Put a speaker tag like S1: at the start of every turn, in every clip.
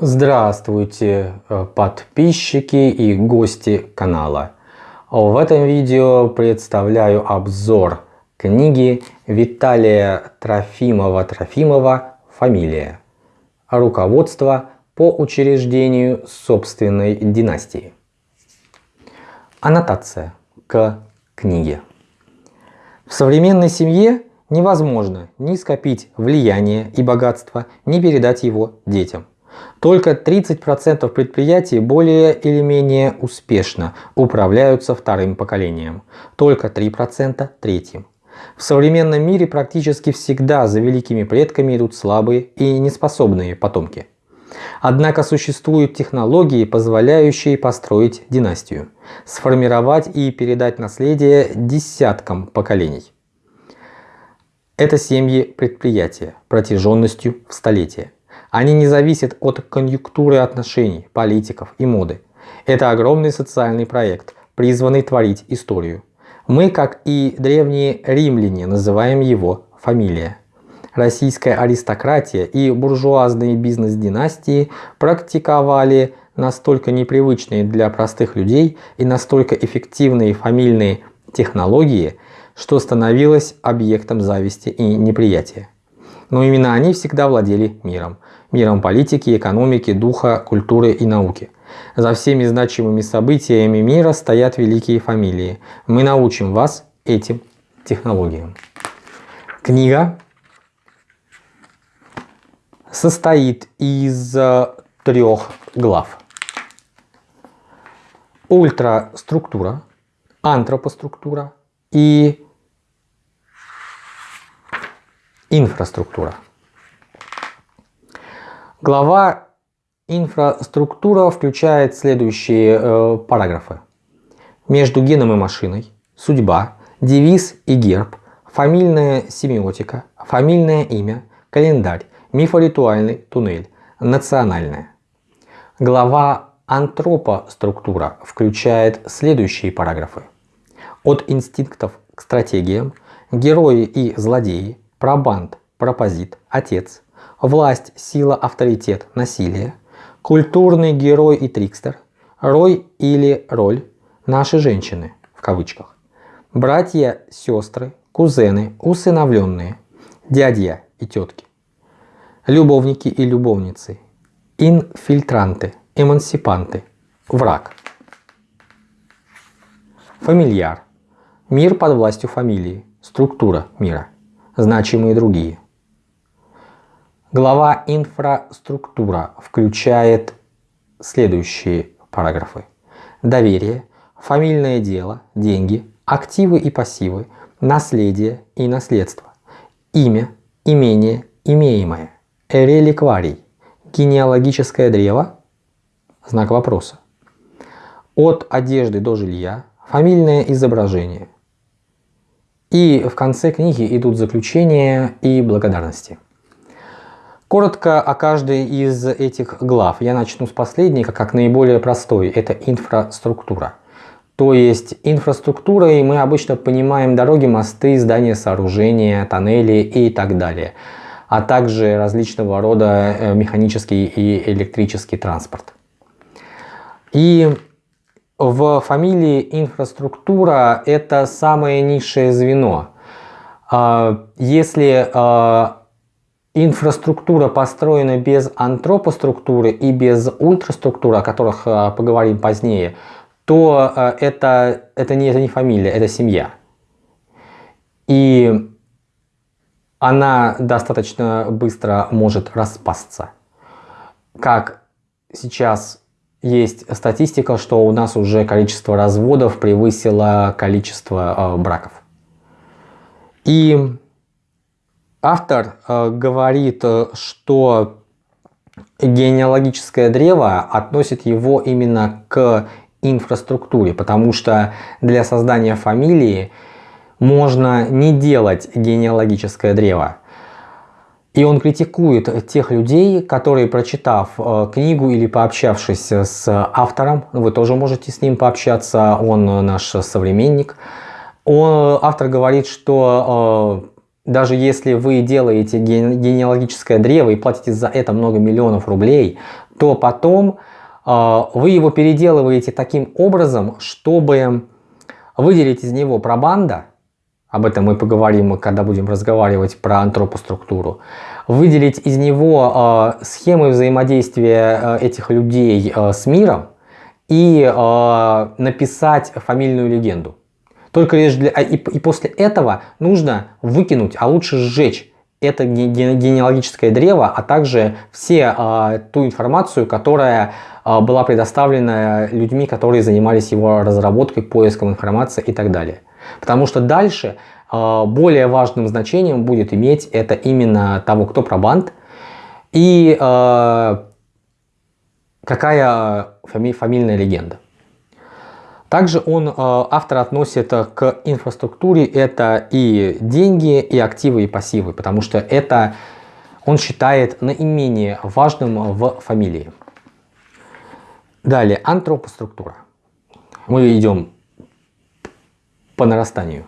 S1: Здравствуйте, э, подписчики и гости канала. В этом видео представляю обзор книги Виталия Трофимова-Трофимова «Фамилия. Руководство по учреждению собственной династии». Аннотация к книге. В современной семье невозможно ни скопить влияние и богатство, ни передать его детям. Только 30% предприятий более или менее успешно управляются вторым поколением, только 3% третьим. В современном мире практически всегда за великими предками идут слабые и неспособные потомки. Однако существуют технологии, позволяющие построить династию, сформировать и передать наследие десяткам поколений. Это семьи предприятия протяженностью в столетия. Они не зависят от конъюнктуры отношений, политиков и моды. Это огромный социальный проект, призванный творить историю. Мы, как и древние римляне, называем его фамилия. Российская аристократия и буржуазные бизнес-династии практиковали настолько непривычные для простых людей и настолько эффективные фамильные технологии, что становилось объектом зависти и неприятия. Но именно они всегда владели миром. Миром политики, экономики, духа, культуры и науки. За всеми значимыми событиями мира стоят великие фамилии. Мы научим вас этим технологиям. Книга состоит из э, трех глав. Ультраструктура, антропоструктура и Инфраструктура. Глава инфраструктура включает следующие э, параграфы. Между геном и машиной, судьба, девиз и герб, фамильная семиотика, фамильное имя, календарь, мифоритуальный туннель, национальное. Глава антропоструктура включает следующие параграфы. От инстинктов к стратегиям, герои и злодеи, пробанд, пропозит, отец, власть, сила, авторитет, насилие, культурный герой и трикстер, рой или роль, наши женщины, в кавычках, братья, сестры, кузены, усыновленные, дядья и тетки, любовники и любовницы, инфильтранты, эмансипанты, враг, фамильяр, мир под властью фамилии, структура мира значимые другие. Глава «Инфраструктура» включает следующие параграфы. Доверие, фамильное дело, деньги, активы и пассивы, наследие и наследство, имя, имение, имеемое, реликварий, генеалогическое древо, знак вопроса, от одежды до жилья, фамильное изображение, и в конце книги идут заключения и благодарности. Коротко о каждой из этих глав. Я начну с последней, как наиболее простой. Это инфраструктура. То есть инфраструктурой мы обычно понимаем дороги, мосты, здания, сооружения, тоннели и так далее. А также различного рода э, механический и электрический транспорт. И в фамилии инфраструктура это самое низшее звено. А, если а, инфраструктура построена без антропоструктуры и без ультраструктуры, о которых а, поговорим позднее, то это, это, не, это не фамилия, это семья. И она достаточно быстро может распасться. Как сейчас есть статистика, что у нас уже количество разводов превысило количество э, браков. И автор э, говорит, э, что генеалогическое древо относит его именно к инфраструктуре, потому что для создания фамилии можно не делать генеалогическое древо. И он критикует тех людей, которые, прочитав э, книгу или пообщавшись с автором, вы тоже можете с ним пообщаться, он наш современник, он, автор говорит, что даже если вы делаете генеалогическое древо и платите за это много миллионов рублей, то потом э, вы его переделываете таким образом, чтобы выделить из него пробанда, об этом мы поговорим, когда будем разговаривать про антропоструктуру, выделить из него э, схемы взаимодействия э, этих людей э, с миром и э, написать фамильную легенду. Только лишь для... И, и после этого нужно выкинуть, а лучше сжечь это генеалогическое древо, а также все э, ту информацию, которая э, была предоставлена людьми, которые занимались его разработкой, поиском информации и так далее. Потому что дальше э, более важным значением будет иметь это именно того, кто пробанд и э, какая фами фамильная легенда. Также он, э, автор относит к инфраструктуре это и деньги, и активы, и пассивы, потому что это он считает наименее важным в фамилии. Далее, антропоструктура. Мы идем по нарастанию.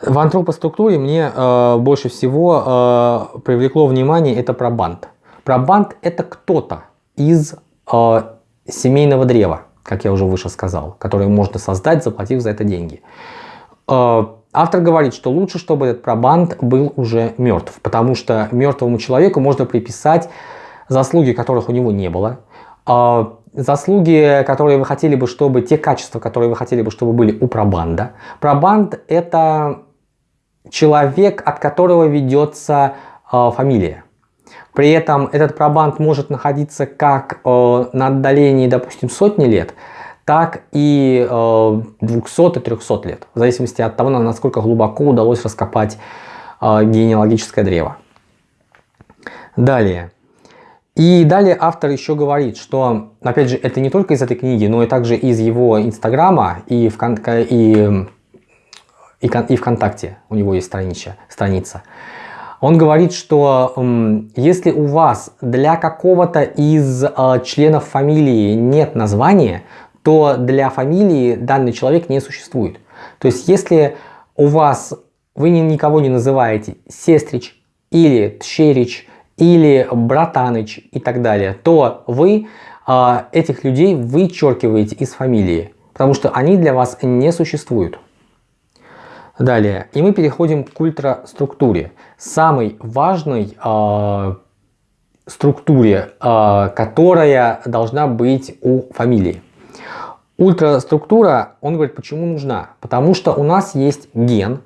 S1: В антропоструктуре мне э, больше всего э, привлекло внимание это пробанд. Пробанд это кто-то из э, семейного древа как я уже выше сказал, которые можно создать, заплатив за это деньги. Э, автор говорит, что лучше, чтобы этот пробанд был уже мертв, потому что мертвому человеку можно приписать заслуги, которых у него не было, э, заслуги, которые вы хотели бы, чтобы, те качества, которые вы хотели бы, чтобы были у пробанда. Пробанд – это человек, от которого ведется э, фамилия. При этом этот пробанд может находиться как э, на отдалении, допустим, сотни лет, так и э, 200 и 300 лет, в зависимости от того, насколько глубоко удалось раскопать э, генеалогическое древо. Далее. И далее автор еще говорит, что, опять же, это не только из этой книги, но и также из его инстаграма и, в, и, и, и ВКонтакте у него есть страничка, страница. Он говорит, что если у вас для какого-то из э, членов фамилии нет названия, то для фамилии данный человек не существует. То есть если у вас вы никого не называете сестрич или тщерич или братаныч и так далее, то вы э, этих людей вычеркиваете из фамилии, потому что они для вас не существуют. Далее, и мы переходим к ультраструктуре. Самой важной э, структуре, э, которая должна быть у фамилии. Ультраструктура, он говорит, почему нужна? Потому что у нас есть ген.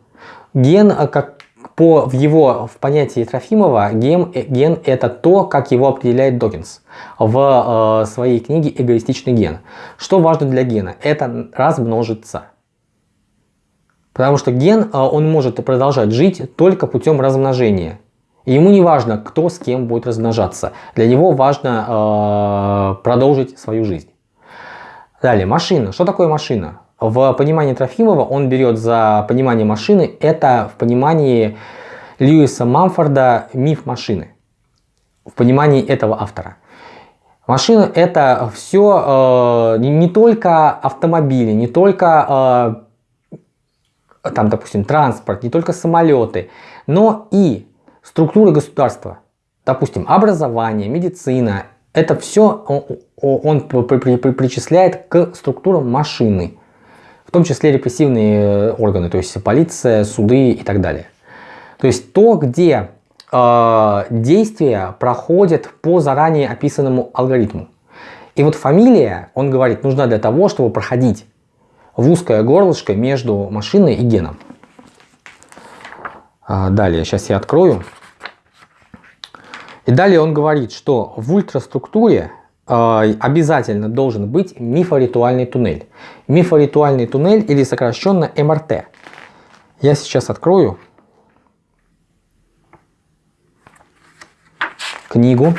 S1: Ген, как по в его в понятии Трофимова, ген, э, ген это то, как его определяет Докинс в э, своей книге «Эгоистичный ген». Что важно для гена? Это размножиться. Потому что ген, а, он может продолжать жить только путем размножения. Ему не важно, кто с кем будет размножаться. Для него важно э, продолжить свою жизнь. Далее, машина. Что такое машина? В понимании Трофимова он берет за понимание машины, это в понимании Льюиса Мамфорда миф машины. В понимании этого автора. Машина это все э, не, только автомобили, не только э, там, допустим, транспорт, не только самолеты, но и структуры государства, допустим, образование, медицина, это все он, причисляет к структурам машины, в том числе репрессивные э, органы, то есть полиция, суды и так далее. То есть то, где э, действия проходят по заранее описанному алгоритму. И вот фамилия, он говорит, нужна для того, чтобы проходить в узкое горлышко между машиной и геном. А, далее, сейчас я открою. И далее он говорит, что в ультраструктуре а, обязательно должен быть мифоритуальный туннель. Мифоритуальный туннель или сокращенно МРТ. Я сейчас открою книгу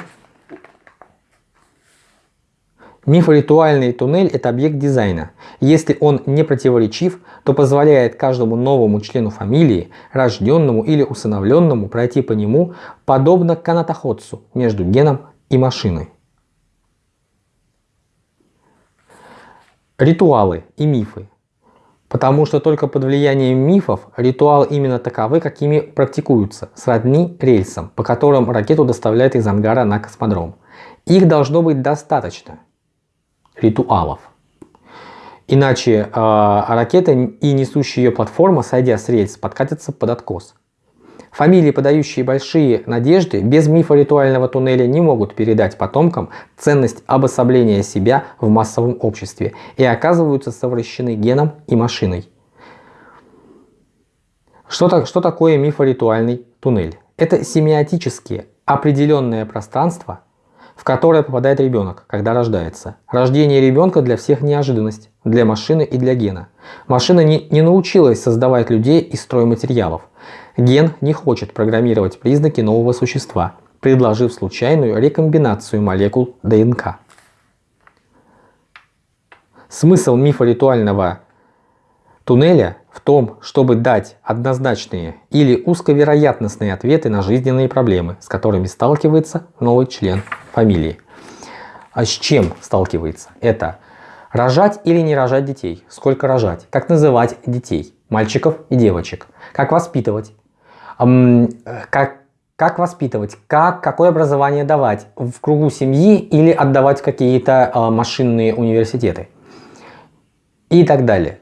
S1: Мифоритуальный туннель – это объект дизайна. Если он не противоречив, то позволяет каждому новому члену фамилии, рожденному или усыновленному, пройти по нему, подобно канатоходцу между геном и машиной. Ритуалы и мифы. Потому что только под влиянием мифов ритуалы именно таковы, какими практикуются, сродни рельсам, по которым ракету доставляют из ангара на космодром. Их должно быть достаточно, ритуалов. Иначе э, ракета и несущая ее платформа, сойдя с рельс, подкатятся под откос. Фамилии, подающие большие надежды, без мифа ритуального туннеля не могут передать потомкам ценность обособления себя в массовом обществе и оказываются совращены геном и машиной. Что, так, что такое мифоритуальный туннель? Это семиотические определенное пространство, в которое попадает ребенок, когда рождается. Рождение ребенка для всех неожиданность, для машины и для гена. Машина не, не научилась создавать людей из стройматериалов. Ген не хочет программировать признаки нового существа, предложив случайную рекомбинацию молекул ДНК. Смысл мифа ритуального туннеля в том, чтобы дать однозначные или узковероятностные ответы на жизненные проблемы, с которыми сталкивается новый член фамилии. А с чем сталкивается? Это рожать или не рожать детей, сколько рожать, как называть детей, мальчиков и девочек, как воспитывать, как, как воспитывать, как, какое образование давать? В кругу семьи или отдавать какие-то а, машинные университеты? И так далее.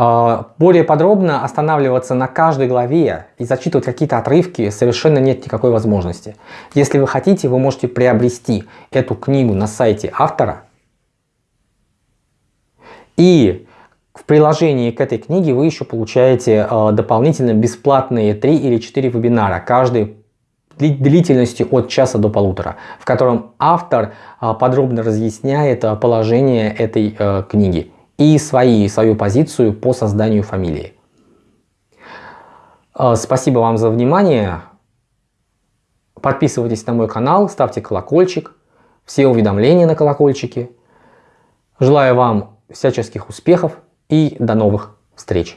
S1: А, более подробно останавливаться на каждой главе и зачитывать какие-то отрывки совершенно нет никакой возможности. Если вы хотите, вы можете приобрести эту книгу на сайте автора. И в приложении к этой книге вы еще получаете э, дополнительно бесплатные 3 или 4 вебинара, каждый длительностью от часа до полутора, в котором автор э, подробно разъясняет положение этой э, книги и свои, свою позицию по созданию фамилии. Э, спасибо вам за внимание. Подписывайтесь на мой канал, ставьте колокольчик, все уведомления на колокольчике. Желаю вам всяческих успехов и до новых встреч!